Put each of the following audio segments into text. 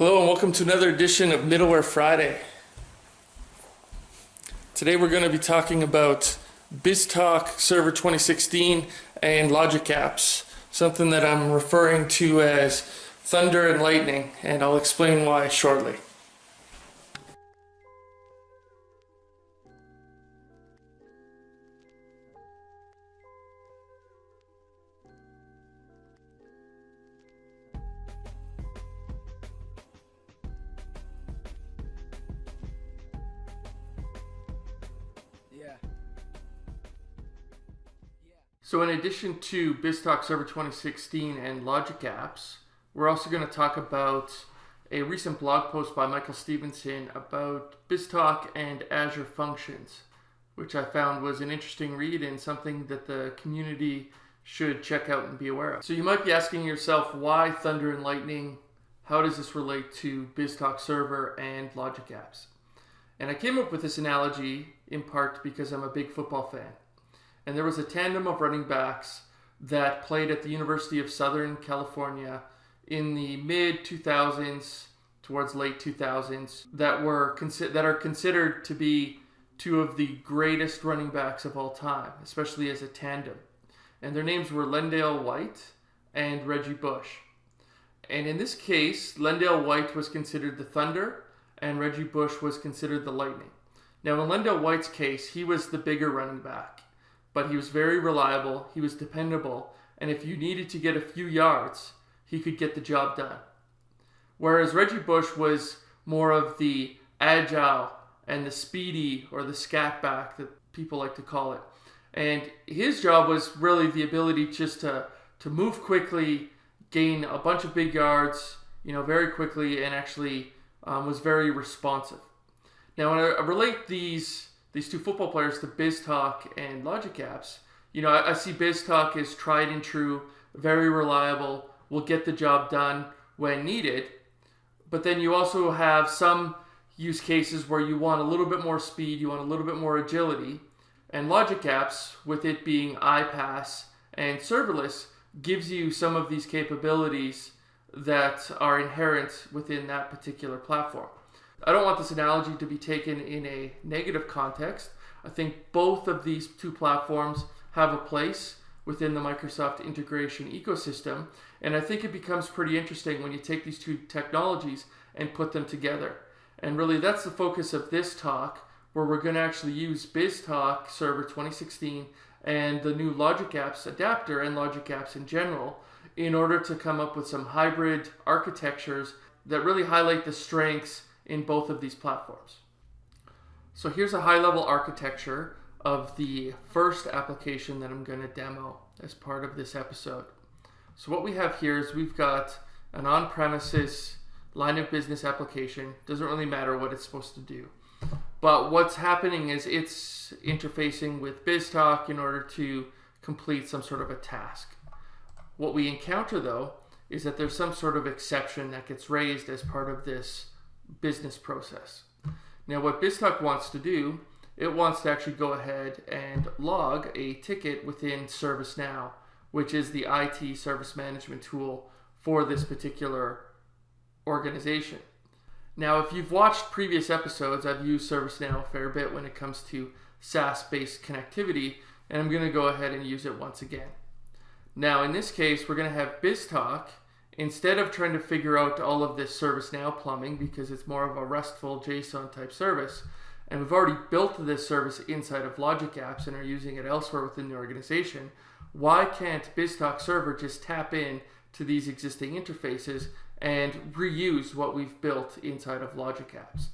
Hello and welcome to another edition of Middleware Friday. Today we're going to be talking about BizTalk Server 2016 and Logic Apps, something that I'm referring to as Thunder and Lightning, and I'll explain why shortly. So in addition to BizTalk Server 2016 and Logic Apps, we're also going to talk about a recent blog post by Michael Stephenson about BizTalk and Azure Functions, which I found was an interesting read and something that the community should check out and be aware of. So you might be asking yourself, why Thunder and Lightning? How does this relate to BizTalk Server and Logic Apps? And I came up with this analogy in part because I'm a big football fan and there was a tandem of running backs that played at the University of Southern California in the mid 2000s towards late 2000s that were that are considered to be two of the greatest running backs of all time, especially as a tandem. And their names were LenDale White and Reggie Bush. And in this case, LenDale White was considered the Thunder and Reggie Bush was considered the Lightning. Now, in LenDale White's case, he was the bigger running back but he was very reliable, he was dependable, and if you needed to get a few yards, he could get the job done. Whereas Reggie Bush was more of the agile and the speedy or the scat back that people like to call it. And his job was really the ability just to, to move quickly, gain a bunch of big yards, you know, very quickly, and actually um, was very responsive. Now, when I relate these these two football players to BizTalk and Logic Apps, you know, I, I see BizTalk as tried and true, very reliable, will get the job done when needed. But then you also have some use cases where you want a little bit more speed, you want a little bit more agility. And Logic Apps, with it being iPaaS and serverless, gives you some of these capabilities that are inherent within that particular platform. I don't want this analogy to be taken in a negative context. I think both of these two platforms have a place within the Microsoft integration ecosystem. And I think it becomes pretty interesting when you take these two technologies and put them together. And really, that's the focus of this talk, where we're going to actually use BizTalk Server 2016 and the new Logic Apps adapter and Logic Apps in general in order to come up with some hybrid architectures that really highlight the strengths in both of these platforms. So here's a high-level architecture of the first application that I'm going to demo as part of this episode. So what we have here is we've got an on-premises line of business application. Doesn't really matter what it's supposed to do. But what's happening is it's interfacing with BizTalk in order to complete some sort of a task. What we encounter though is that there's some sort of exception that gets raised as part of this business process. Now what BizTalk wants to do, it wants to actually go ahead and log a ticket within ServiceNow, which is the IT service management tool for this particular organization. Now, if you've watched previous episodes, I've used ServiceNow a fair bit when it comes to SaaS-based connectivity, and I'm going to go ahead and use it once again. Now, in this case, we're going to have BizTalk instead of trying to figure out all of this ServiceNow plumbing because it's more of a RESTful JSON type service, and we've already built this service inside of Logic Apps and are using it elsewhere within the organization, why can't BizTalk Server just tap in to these existing interfaces and reuse what we've built inside of Logic Apps?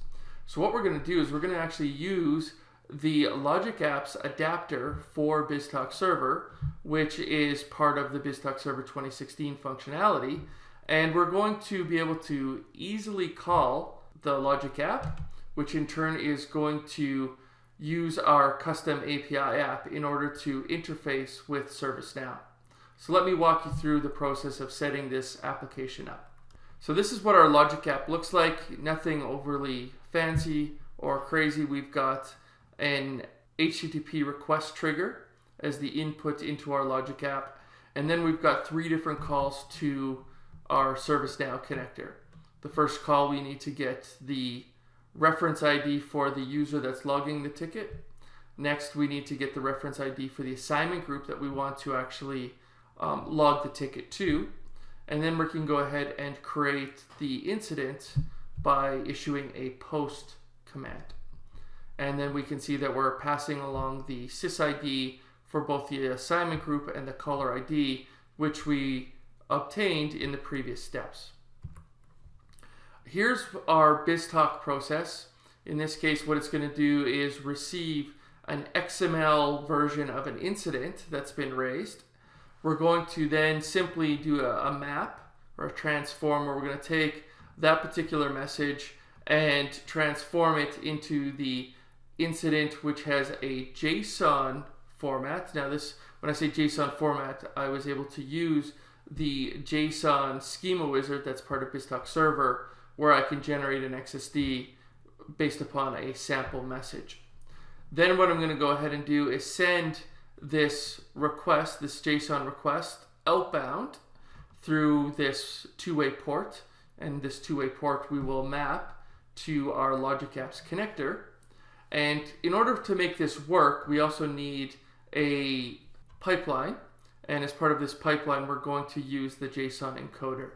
So what we're going to do is we're going to actually use the Logic Apps adapter for BizTalk Server, which is part of the BizTalk Server 2016 functionality. And we're going to be able to easily call the Logic app, which in turn is going to use our custom API app in order to interface with ServiceNow. So let me walk you through the process of setting this application up. So this is what our Logic app looks like. Nothing overly fancy or crazy. We've got an HTTP request trigger as the input into our Logic app. And then we've got three different calls to our ServiceNow connector. The first call, we need to get the reference ID for the user that's logging the ticket. Next, we need to get the reference ID for the assignment group that we want to actually um, log the ticket to. And then we can go ahead and create the incident by issuing a post command. And then we can see that we're passing along the sysid for both the assignment group and the caller ID, which we obtained in the previous steps. Here's our BizTalk process. In this case, what it's going to do is receive an XML version of an incident that's been raised. We're going to then simply do a, a map or a transform where we're going to take that particular message and transform it into the incident which has a JSON format. Now this, when I say JSON format, I was able to use the JSON schema wizard that's part of BizTalk server where I can generate an XSD based upon a sample message. Then what I'm going to go ahead and do is send this request, this JSON request, outbound through this two-way port. And this two-way port we will map to our Logic Apps connector. And in order to make this work, we also need a pipeline. And as part of this pipeline, we're going to use the JSON encoder.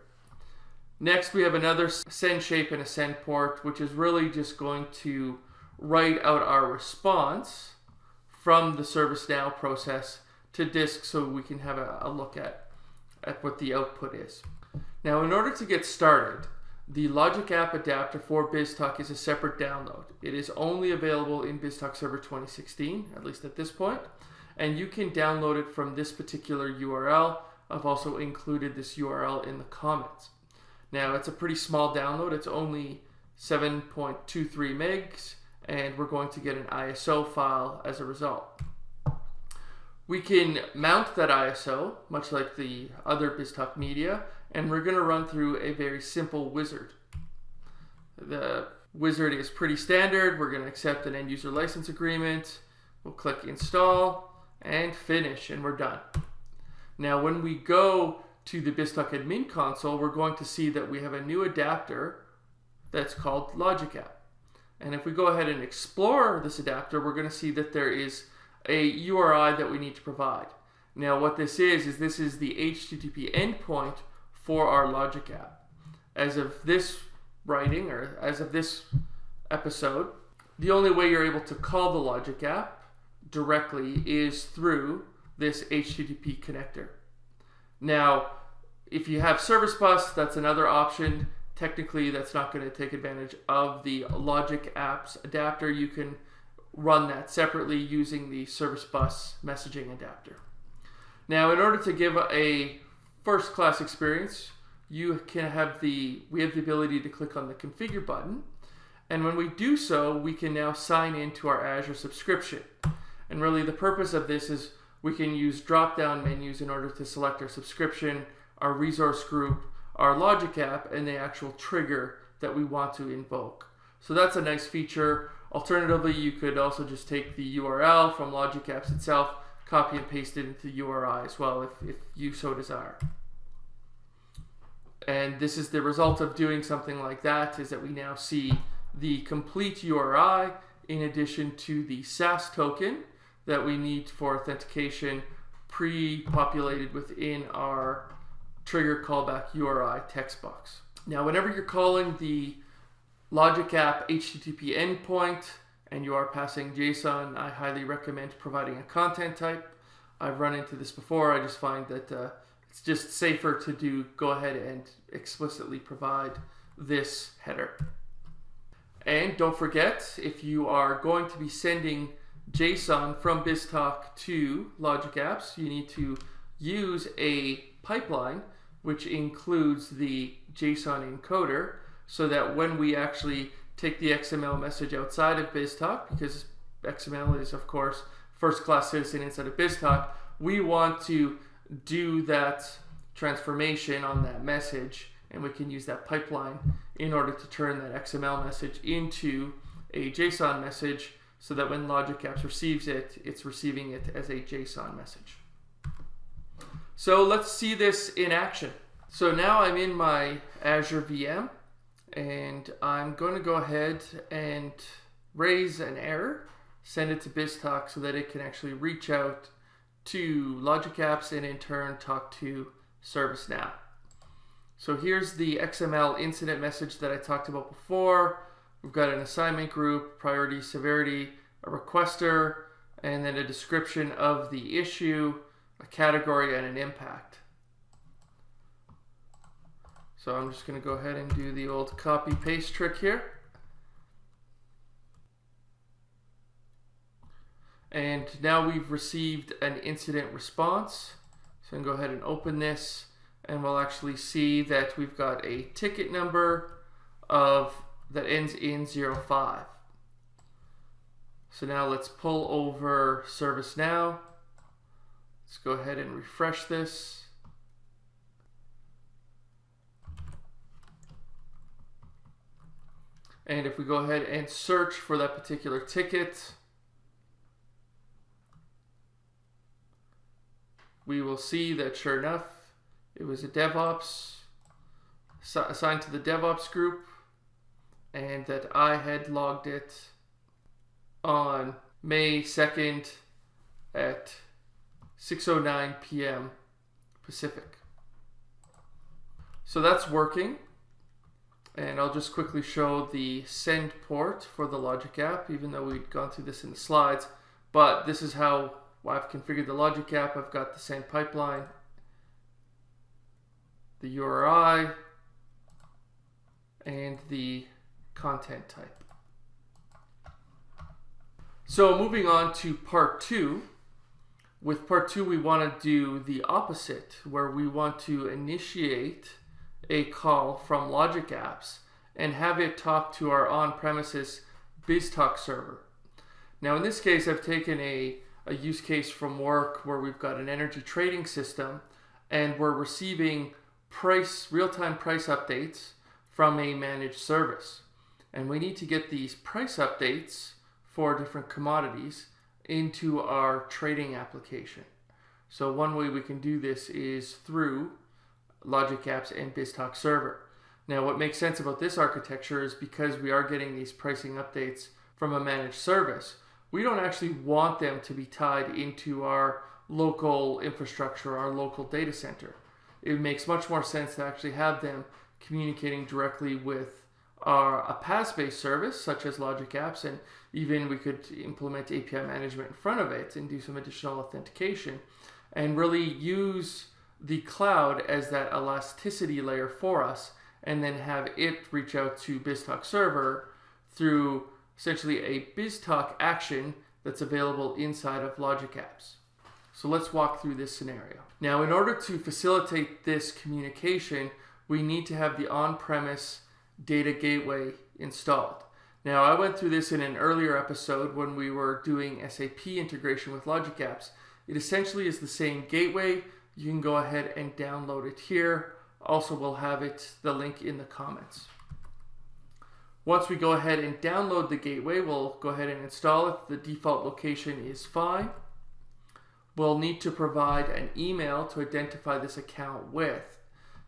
Next, we have another send shape and a send port, which is really just going to write out our response from the ServiceNow process to disk so we can have a, a look at, at what the output is. Now, in order to get started, the Logic App Adapter for BizTalk is a separate download. It is only available in BizTalk Server 2016, at least at this point, and you can download it from this particular URL. I've also included this URL in the comments. Now, it's a pretty small download. It's only 7.23 megs, and we're going to get an ISO file as a result. We can mount that ISO, much like the other BizTalk media, and we're going to run through a very simple wizard. The wizard is pretty standard. We're going to accept an end user license agreement. We'll click install and finish, and we're done. Now, when we go to the BizTalk admin console, we're going to see that we have a new adapter that's called Logic App. And if we go ahead and explore this adapter, we're going to see that there is a URI that we need to provide. Now what this is, is this is the HTTP endpoint for our Logic app. As of this writing, or as of this episode, the only way you're able to call the Logic app directly is through this HTTP connector. Now, if you have Service Bus, that's another option. Technically, that's not going to take advantage of the Logic Apps adapter. You can run that separately using the Service Bus messaging adapter. Now, in order to give a first class experience, you can have the, we have the ability to click on the configure button. And when we do so, we can now sign into our Azure subscription. And really the purpose of this is we can use drop-down menus in order to select our subscription, our resource group, our logic app, and the actual trigger that we want to invoke. So that's a nice feature. Alternatively, you could also just take the URL from Logic Apps itself, copy and paste it into URI as well if, if you so desire. And this is the result of doing something like that is that we now see the complete URI in addition to the SAS token that we need for authentication pre-populated within our trigger callback URI text box. Now, whenever you're calling the Logic App HTTP endpoint and you are passing JSON, I highly recommend providing a content type. I've run into this before. I just find that uh, it's just safer to do go ahead and explicitly provide this header. And don't forget, if you are going to be sending JSON from BizTalk to Logic Apps, you need to use a pipeline which includes the JSON encoder so that when we actually take the XML message outside of BizTalk, because XML is, of course, first class citizen inside of BizTalk, we want to do that transformation on that message and we can use that pipeline in order to turn that XML message into a JSON message so that when Logic Apps receives it, it's receiving it as a JSON message. So let's see this in action. So now I'm in my Azure VM and I'm going to go ahead and raise an error, send it to BizTalk so that it can actually reach out to Logic Apps and in turn talk to ServiceNow. So here's the XML incident message that I talked about before. We've got an assignment group, priority, severity, a requester, and then a description of the issue, a category, and an impact. So I'm just going to go ahead and do the old copy paste trick here. And now we've received an incident response. So I'm going to go ahead and open this and we'll actually see that we've got a ticket number of that ends in 05. So now let's pull over ServiceNow. Let's go ahead and refresh this. And if we go ahead and search for that particular ticket, we will see that sure enough, it was a DevOps assigned to the DevOps group and that I had logged it on May 2nd at 6.09 p.m. Pacific. So that's working. And I'll just quickly show the send port for the Logic app, even though we'd gone through this in the slides. But this is how I've configured the Logic app. I've got the send pipeline, the URI, and the content type. So moving on to part two, with part two we want to do the opposite, where we want to initiate a call from Logic Apps and have it talk to our on-premises BizTalk server. Now in this case I've taken a, a use case from work where we've got an energy trading system and we're receiving price real-time price updates from a managed service. And we need to get these price updates for different commodities into our trading application. So one way we can do this is through Logic Apps and BizTalk Server. Now what makes sense about this architecture is because we are getting these pricing updates from a managed service, we don't actually want them to be tied into our local infrastructure, our local data center. It makes much more sense to actually have them communicating directly with our, a PaaS-based service such as Logic Apps and even we could implement API management in front of it and do some additional authentication and really use the cloud as that elasticity layer for us and then have it reach out to BizTalk server through essentially a BizTalk action that's available inside of Logic Apps. So let's walk through this scenario. Now, in order to facilitate this communication, we need to have the on-premise data gateway installed. Now, I went through this in an earlier episode when we were doing SAP integration with Logic Apps. It essentially is the same gateway. You can go ahead and download it here. Also, we'll have it the link in the comments. Once we go ahead and download the gateway, we'll go ahead and install it. The default location is fine. We'll need to provide an email to identify this account with.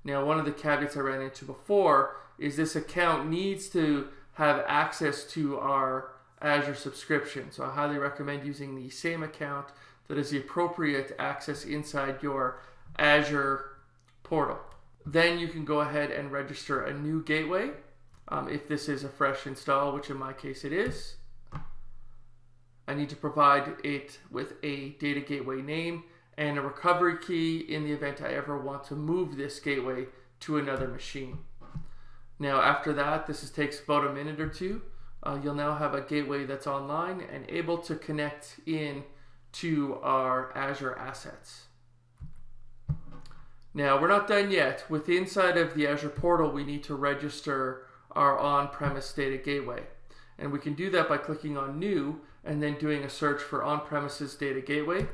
Now, one of the caveats I ran into before is this account needs to have access to our Azure subscription. So I highly recommend using the same account that is the appropriate access inside your Azure portal. Then you can go ahead and register a new gateway um, if this is a fresh install, which in my case it is. I need to provide it with a data gateway name and a recovery key in the event I ever want to move this gateway to another machine. Now after that, this is, takes about a minute or two. Uh, you'll now have a gateway that's online and able to connect in to our Azure assets. Now we're not done yet. With the inside of the Azure portal, we need to register our on-premise data gateway. And we can do that by clicking on new and then doing a search for on-premises data gateway.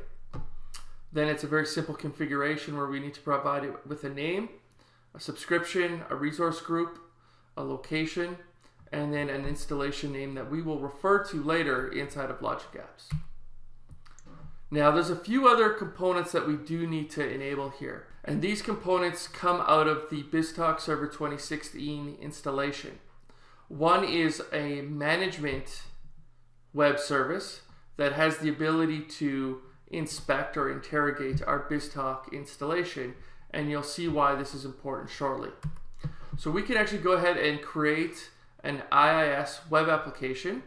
Then it's a very simple configuration where we need to provide it with a name, a subscription, a resource group, a location, and then an installation name that we will refer to later inside of Logic Apps. Now there's a few other components that we do need to enable here. And these components come out of the BizTalk Server 2016 installation. One is a management web service that has the ability to inspect or interrogate our BizTalk installation and you'll see why this is important shortly. So we can actually go ahead and create an IIS web application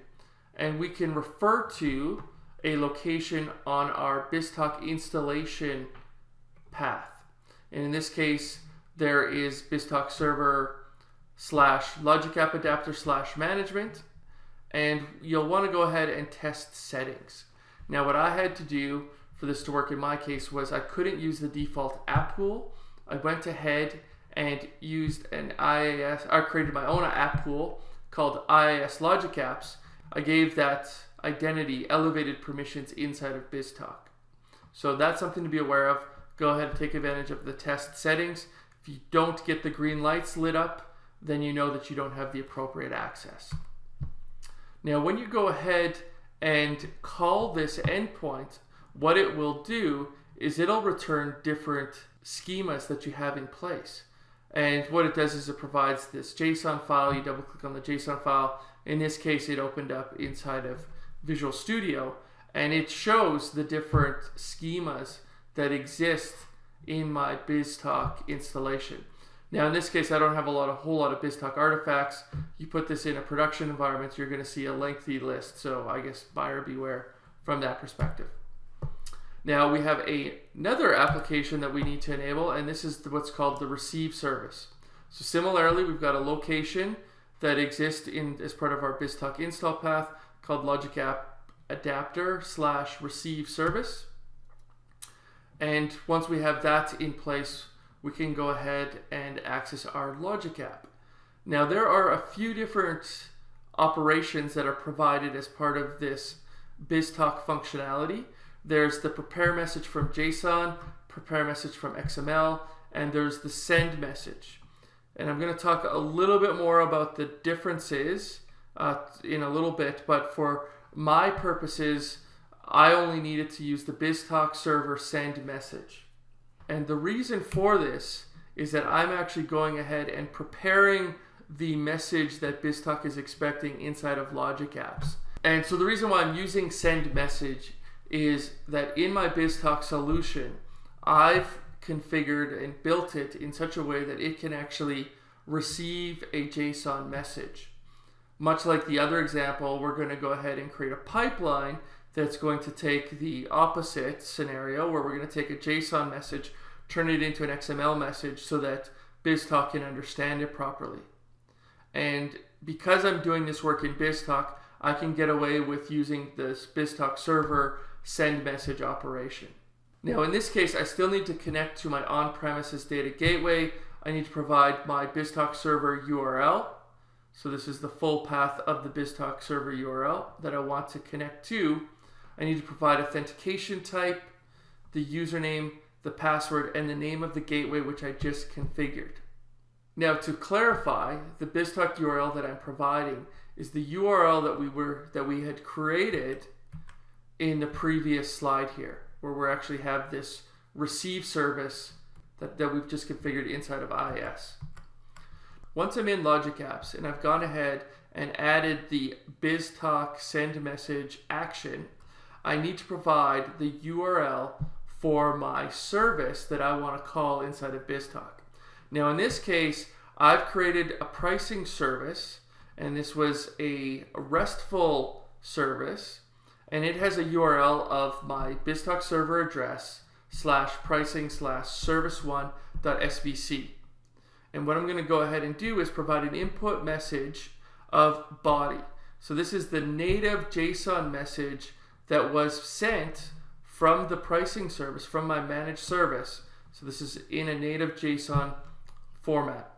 and we can refer to a location on our BizTalk installation path. And in this case, there is BizTalk server slash logic app adapter slash management. And you'll want to go ahead and test settings. Now, what I had to do for this to work in my case was I couldn't use the default app pool. I went ahead and used an IIS, I created my own app pool called IIS Logic Apps. I gave that identity elevated permissions inside of BizTalk. So that's something to be aware of. Go ahead and take advantage of the test settings. If you don't get the green lights lit up, then you know that you don't have the appropriate access. Now, when you go ahead and call this endpoint, what it will do is it'll return different schemas that you have in place. And what it does is it provides this JSON file. You double click on the JSON file. In this case, it opened up inside of Visual Studio and it shows the different schemas that exist in my BizTalk installation. Now in this case, I don't have a lot, a whole lot of BizTalk artifacts. You put this in a production environment, you're gonna see a lengthy list. So I guess buyer beware from that perspective. Now we have a, another application that we need to enable, and this is what's called the receive service. So similarly, we've got a location that exists in as part of our BizTalk install path called Logic App Adapter slash receive service. And once we have that in place, we can go ahead and access our Logic app. Now there are a few different operations that are provided as part of this BizTalk functionality. There's the prepare message from JSON, prepare message from XML, and there's the send message. And I'm going to talk a little bit more about the differences uh, in a little bit, but for my purposes, I only needed to use the BizTalk server send message. And the reason for this is that I'm actually going ahead and preparing the message that BizTalk is expecting inside of Logic Apps. And so the reason why I'm using send message is that in my BizTalk solution, I've configured and built it in such a way that it can actually receive a JSON message. Much like the other example, we're going to go ahead and create a pipeline that's going to take the opposite scenario where we're going to take a JSON message, turn it into an XML message so that BizTalk can understand it properly. And because I'm doing this work in BizTalk, I can get away with using this BizTalk server send message operation. Now in this case, I still need to connect to my on-premises data gateway. I need to provide my BizTalk server URL. So this is the full path of the BizTalk server URL that I want to connect to. I need to provide authentication type, the username, the password, and the name of the gateway which I just configured. Now to clarify, the BizTalk URL that I'm providing is the URL that we were that we had created in the previous slide here, where we actually have this receive service that, that we've just configured inside of IIS. Once I'm in Logic Apps and I've gone ahead and added the BizTalk send message action, I need to provide the URL for my service that I want to call inside of BizTalk. Now in this case, I've created a pricing service and this was a RESTful service and it has a URL of my BizTalk server address slash pricing slash service1.svc. And what I'm going to go ahead and do is provide an input message of body. So this is the native JSON message that was sent from the pricing service, from my managed service. So this is in a native JSON format.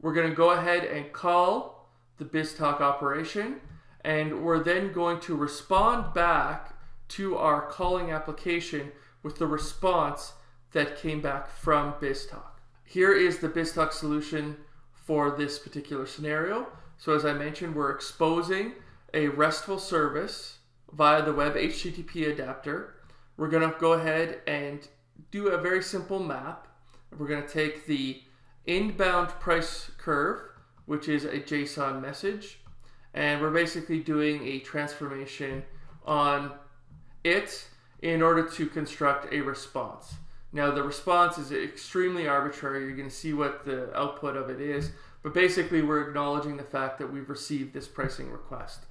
We're going to go ahead and call the BizTalk operation and we're then going to respond back to our calling application with the response that came back from BizTalk. Here is the BizTalk solution for this particular scenario. So as I mentioned, we're exposing a RESTful service via the web HTTP adapter, we're going to go ahead and do a very simple map. We're going to take the inbound price curve, which is a JSON message, and we're basically doing a transformation on it in order to construct a response. Now the response is extremely arbitrary. You're going to see what the output of it is, but basically we're acknowledging the fact that we've received this pricing request.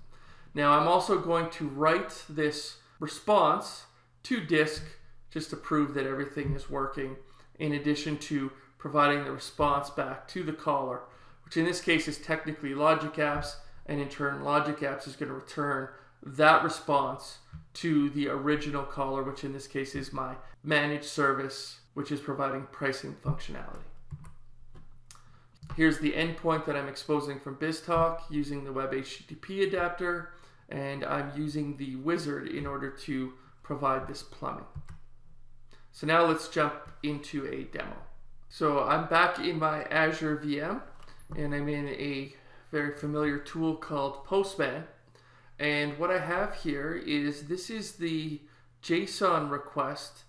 Now I'm also going to write this response to disk just to prove that everything is working in addition to providing the response back to the caller, which in this case is technically Logic Apps, and in turn Logic Apps is going to return that response to the original caller, which in this case is my managed service, which is providing pricing functionality. Here's the endpoint that I'm exposing from BizTalk using the Web HTTP adapter, and I'm using the wizard in order to provide this plumbing. So now let's jump into a demo. So I'm back in my Azure VM, and I'm in a very familiar tool called Postman. And what I have here is this is the JSON request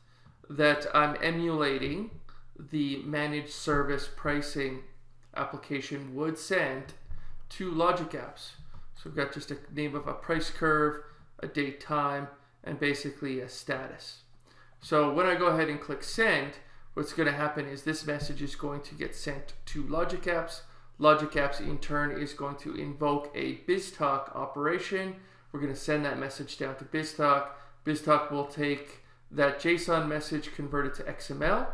that I'm emulating the managed service pricing application would send to Logic Apps. So we've got just a name of a price curve, a date time, and basically a status. So when I go ahead and click send, what's going to happen is this message is going to get sent to Logic Apps. Logic Apps in turn is going to invoke a BizTalk operation. We're going to send that message down to BizTalk. BizTalk will take that JSON message, convert it to XML.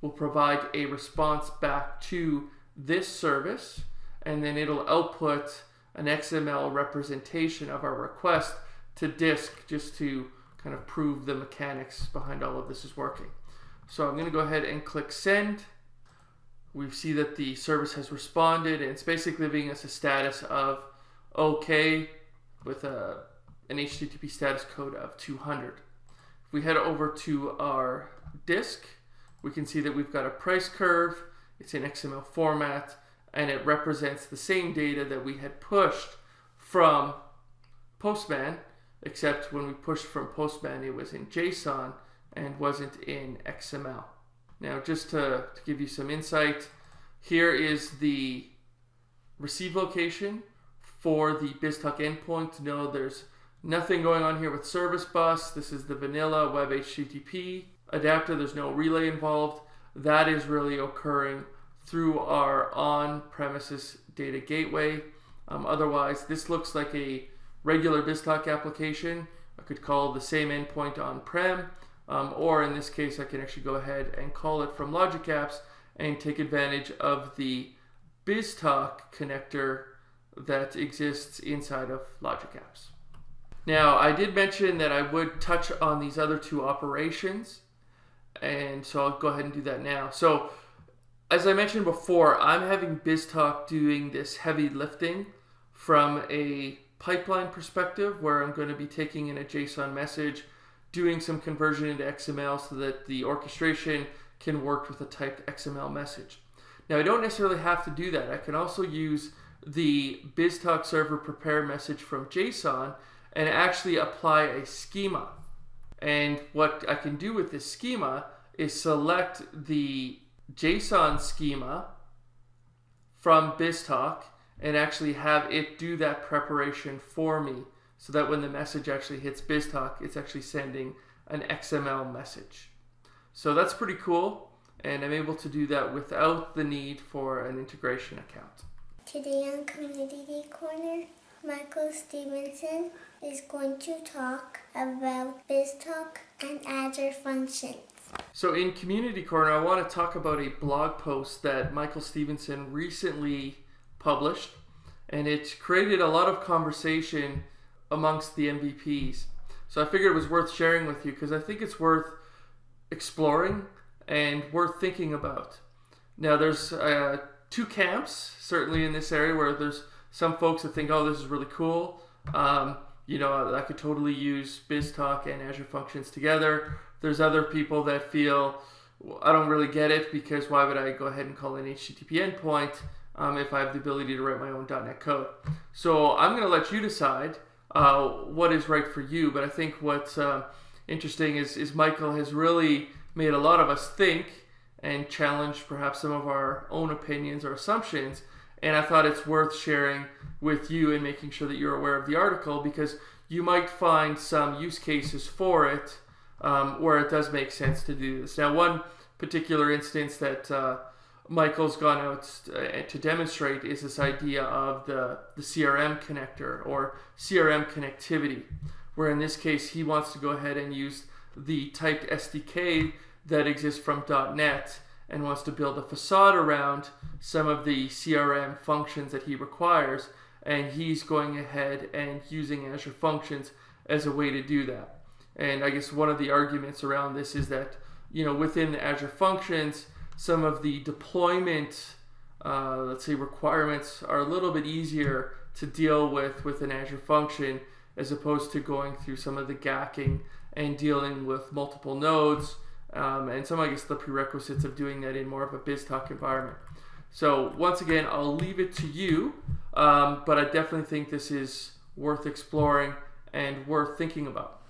We'll provide a response back to this service, and then it'll output an XML representation of our request to disk just to kind of prove the mechanics behind all of this is working. So I'm going to go ahead and click send. We see that the service has responded and it's basically giving us a status of OK with a, an HTTP status code of 200. If we head over to our disk, we can see that we've got a price curve. It's in XML format and it represents the same data that we had pushed from Postman, except when we pushed from Postman, it was in JSON and wasn't in XML. Now, just to, to give you some insight, here is the receive location for the BizTalk endpoint. No, there's nothing going on here with service bus. This is the vanilla web HTTP adapter. There's no relay involved. That is really occurring through our on-premises data gateway. Um, otherwise, this looks like a regular BizTalk application. I could call the same endpoint on-prem um, or in this case, I can actually go ahead and call it from Logic Apps and take advantage of the BizTalk connector that exists inside of Logic Apps. Now, I did mention that I would touch on these other two operations, and so I'll go ahead and do that now. So, as I mentioned before, I'm having BizTalk doing this heavy lifting from a pipeline perspective where I'm going to be taking in a JSON message doing some conversion into XML so that the orchestration can work with a typed XML message. Now I don't necessarily have to do that. I can also use the BizTalk server prepare message from JSON and actually apply a schema. And what I can do with this schema is select the JSON schema from BizTalk and actually have it do that preparation for me so that when the message actually hits BizTalk, it's actually sending an XML message. So that's pretty cool, and I'm able to do that without the need for an integration account. Today on Community Corner, Michael Stephenson is going to talk about BizTalk and Azure functions. So in Community Corner, I want to talk about a blog post that Michael Stephenson recently published, and it created a lot of conversation amongst the MVPs. So I figured it was worth sharing with you because I think it's worth exploring and worth thinking about. Now, there's uh, two camps certainly in this area where there's some folks that think, oh, this is really cool. Um, you know, I could totally use BizTalk and Azure Functions together. There's other people that feel, I don't really get it because why would I go ahead and call an HTTP endpoint um, if I have the ability to write my own .NET code? So I'm going to let you decide uh, what is right for you. But I think what's uh, interesting is, is Michael has really made a lot of us think and challenged perhaps some of our own opinions or assumptions. And I thought it's worth sharing with you and making sure that you're aware of the article because you might find some use cases for it um, where it does make sense to do this. Now, one particular instance that uh, Michael's gone out uh, to demonstrate is this idea of the, the CRM connector or CRM connectivity, where in this case he wants to go ahead and use the typed SDK that exists from .NET and wants to build a facade around some of the CRM functions that he requires and he's going ahead and using Azure Functions as a way to do that. And I guess one of the arguments around this is that you know within Azure Functions, some of the deployment, uh, let's say requirements are a little bit easier to deal with with an Azure function as opposed to going through some of the gacking and dealing with multiple nodes um, and some I guess the prerequisites of doing that in more of a BizTalk environment. So once again, I'll leave it to you, um, but I definitely think this is worth exploring and worth thinking about.